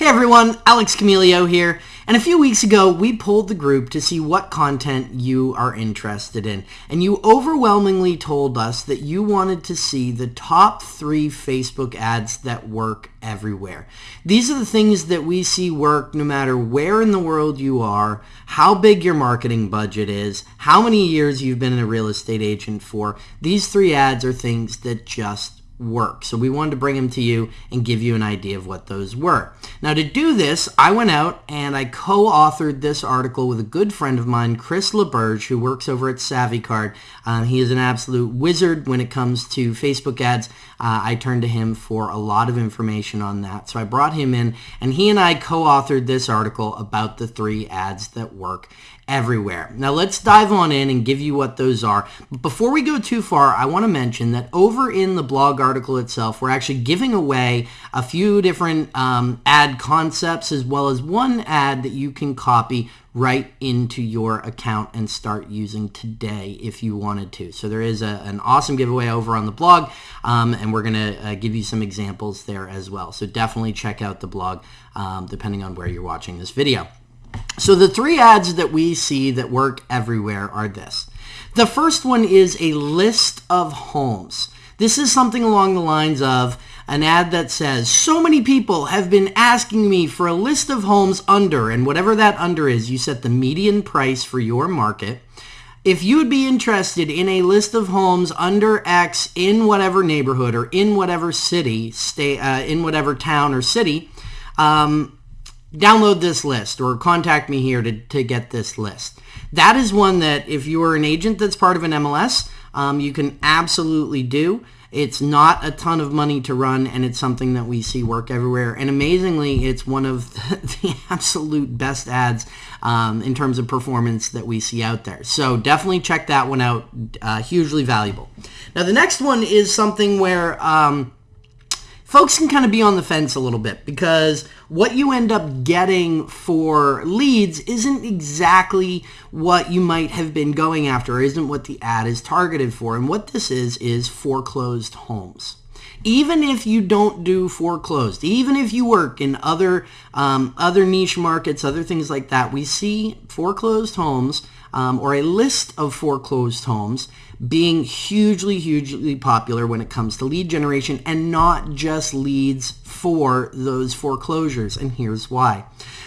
Hey everyone, Alex Camilio here. And a few weeks ago, we polled the group to see what content you are interested in. And you overwhelmingly told us that you wanted to see the top three Facebook ads that work everywhere. These are the things that we see work no matter where in the world you are, how big your marketing budget is, how many years you've been a real estate agent for. These three ads are things that just work. So we wanted to bring them to you and give you an idea of what those were. Now to do this, I went out and I co-authored this article with a good friend of mine, Chris LeBurge, who works over at SavvyCard. Um, he is an absolute wizard when it comes to Facebook ads. Uh, I turned to him for a lot of information on that. So I brought him in and he and I co-authored this article about the three ads that work everywhere. Now let's dive on in and give you what those are. But before we go too far, I want to mention that over in the blog article itself, we're actually giving away a few different um, ad concepts as well as one ad that you can copy right into your account and start using today if you wanted to. So there is a, an awesome giveaway over on the blog um, and we're going to uh, give you some examples there as well. So definitely check out the blog um, depending on where you're watching this video. So the three ads that we see that work everywhere are this. The first one is a list of homes. This is something along the lines of an ad that says, so many people have been asking me for a list of homes under, and whatever that under is, you set the median price for your market. If you would be interested in a list of homes under X in whatever neighborhood or in whatever city, stay, uh, in whatever town or city, um, download this list or contact me here to, to get this list. That is one that if you're an agent that's part of an MLS, um, you can absolutely do. It's not a ton of money to run, and it's something that we see work everywhere. And amazingly, it's one of the, the absolute best ads um, in terms of performance that we see out there. So definitely check that one out. Uh, hugely valuable. Now, the next one is something where... Um, folks can kind of be on the fence a little bit because what you end up getting for leads isn't exactly what you might have been going after isn't what the ad is targeted for. And what this is, is foreclosed homes. Even if you don't do foreclosed, even if you work in other um, other niche markets, other things like that, we see foreclosed homes um, or a list of foreclosed homes being hugely, hugely popular when it comes to lead generation and not just leads for those foreclosures. And here's why.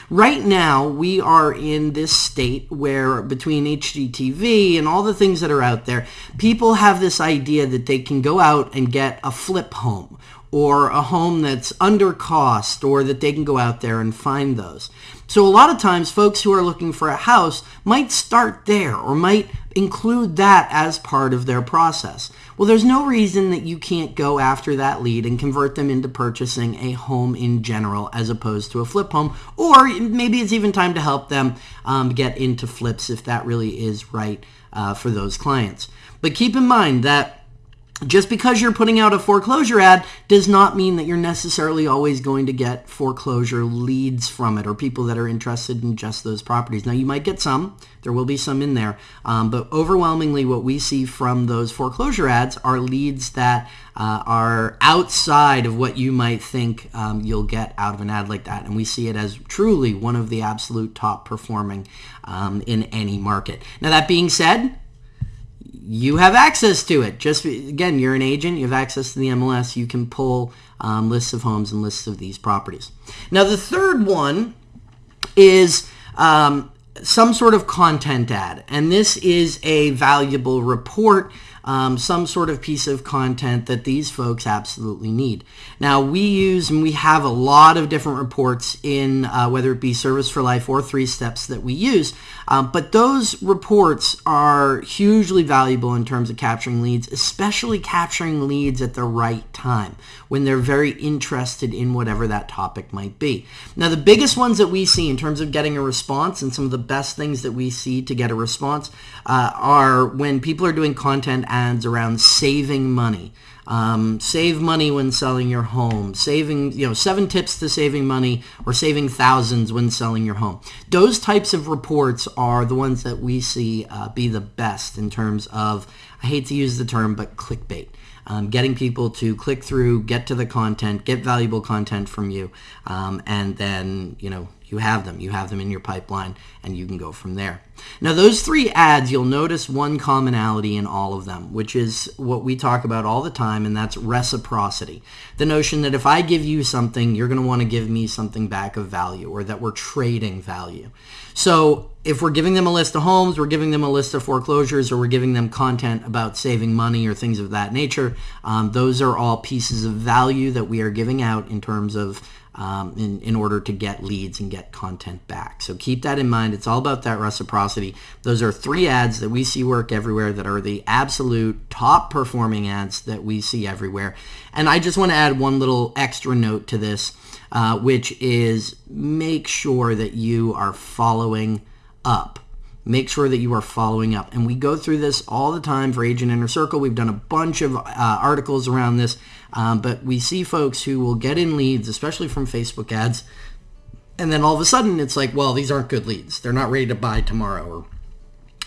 Right now, we are in this state where between HGTV and all the things that are out there, people have this idea that they can go out and get a flip home or a home that's under cost or that they can go out there and find those. So a lot of times folks who are looking for a house might start there or might include that as part of their process. Well, there's no reason that you can't go after that lead and convert them into purchasing a home in general as opposed to a flip home. Or maybe it's even time to help them um, get into flips if that really is right uh, for those clients. But keep in mind that just because you're putting out a foreclosure ad does not mean that you're necessarily always going to get foreclosure leads from it or people that are interested in just those properties. Now, you might get some. There will be some in there. Um, but overwhelmingly, what we see from those foreclosure ads are leads that uh, are outside of what you might think um, you'll get out of an ad like that. And we see it as truly one of the absolute top performing um, in any market. Now, that being said, you have access to it. Just again, you're an agent. You have access to the MLS. You can pull um, lists of homes and lists of these properties. Now, the third one is um, some sort of content ad, and this is a valuable report um, some sort of piece of content that these folks absolutely need. Now, we use and we have a lot of different reports in uh, whether it be Service for Life or Three Steps that we use, um, but those reports are hugely valuable in terms of capturing leads, especially capturing leads at the right time when they're very interested in whatever that topic might be. Now, the biggest ones that we see in terms of getting a response and some of the best things that we see to get a response uh, are when people are doing content ads around saving money. Um, save money when selling your home. Saving, you know, seven tips to saving money or saving thousands when selling your home. Those types of reports are the ones that we see uh, be the best in terms of, I hate to use the term, but clickbait. um, getting people to click through, get to the content, get valuable content from you, um, and then, you know, you have them. You have them in your pipeline, and you can go from there. Now, those three ads, you'll notice one commonality in all of them, which is what we talk about all the time, and that's reciprocity. The notion that if I give you something, you're going to want to give me something back of value, or that we're trading value. So if we're giving them a list of homes, we're giving them a list of foreclosures, or we're giving them content about saving money or things of that nature, um, those are all pieces of value that we are giving out in terms of um, in, in order to get leads and get content back. So keep that in mind. It's all about that reciprocity. Those are three ads that we see work everywhere that are the absolute top performing ads that we see everywhere. And I just want to add one little extra note to this, uh, which is make sure that you are following up make sure that you are following up. And we go through this all the time for Agent Inner Circle. We've done a bunch of uh, articles around this, um, but we see folks who will get in leads, especially from Facebook ads, and then all of a sudden it's like, well, these aren't good leads. They're not ready to buy tomorrow or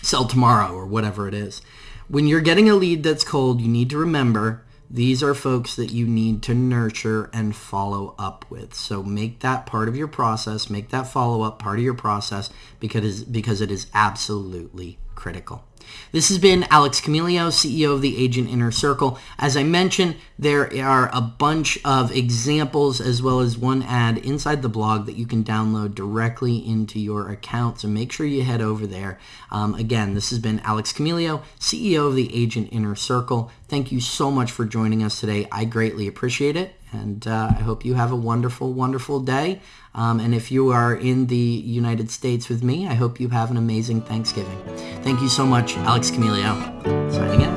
sell tomorrow or whatever it is. When you're getting a lead that's cold, you need to remember these are folks that you need to nurture and follow up with. So make that part of your process, make that follow-up part of your process because, because it is absolutely critical. This has been Alex Camilio, CEO of the Agent Inner Circle. As I mentioned, there are a bunch of examples as well as one ad inside the blog that you can download directly into your account. So make sure you head over there. Um, again, this has been Alex Camilio, CEO of the Agent Inner Circle. Thank you so much for joining us today. I greatly appreciate it. And uh, I hope you have a wonderful, wonderful day. Um, and if you are in the United States with me, I hope you have an amazing Thanksgiving. Thank you so much. Alex Camilio, signing out.